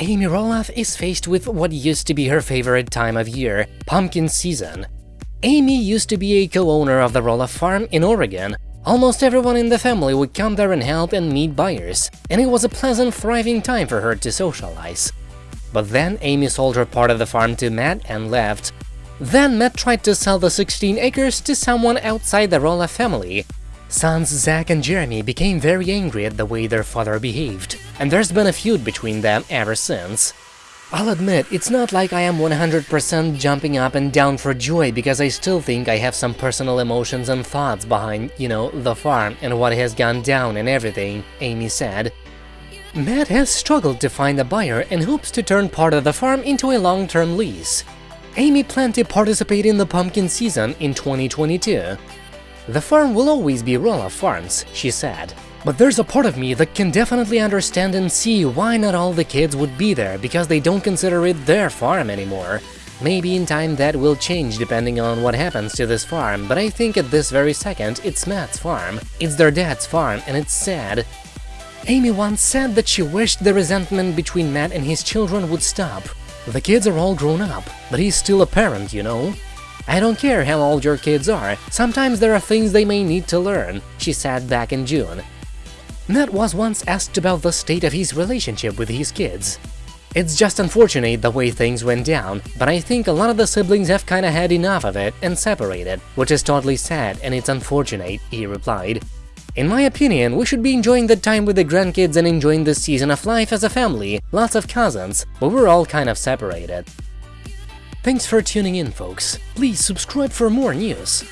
Amy Roloff is faced with what used to be her favorite time of year, pumpkin season. Amy used to be a co-owner of the Roloff farm in Oregon. Almost everyone in the family would come there and help and meet buyers, and it was a pleasant, thriving time for her to socialize. But then Amy sold her part of the farm to Matt and left. Then Matt tried to sell the 16 acres to someone outside the Roloff family, Sons Zach and Jeremy became very angry at the way their father behaved, and there's been a feud between them ever since. I'll admit, it's not like I am 100% jumping up and down for joy because I still think I have some personal emotions and thoughts behind, you know, the farm and what has gone down and everything, Amy said. Matt has struggled to find a buyer and hopes to turn part of the farm into a long-term lease. Amy planned to participate in the pumpkin season in 2022. The farm will always be Roloff Farms, she said. But there's a part of me that can definitely understand and see why not all the kids would be there because they don't consider it their farm anymore. Maybe in time that will change depending on what happens to this farm, but I think at this very second it's Matt's farm. It's their dad's farm and it's sad. Amy once said that she wished the resentment between Matt and his children would stop. The kids are all grown up, but he's still a parent, you know? I don't care how old your kids are, sometimes there are things they may need to learn, she said back in June. Matt was once asked about the state of his relationship with his kids. It's just unfortunate the way things went down, but I think a lot of the siblings have kinda had enough of it and separated, which is totally sad and it's unfortunate, he replied. In my opinion, we should be enjoying the time with the grandkids and enjoying this season of life as a family, lots of cousins, but we're all kind of separated. Thanks for tuning in, folks. Please subscribe for more news.